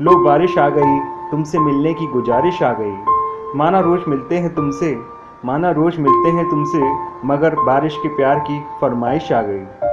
लो बारिश आ गई, तुमसे मिलने की गुजारिश आ गई। माना रोज़ मिलते हैं तुमसे, माना रोज़ मिलते हैं तुमसे, मगर बारिश के प्यार की फरमाइश आ गई।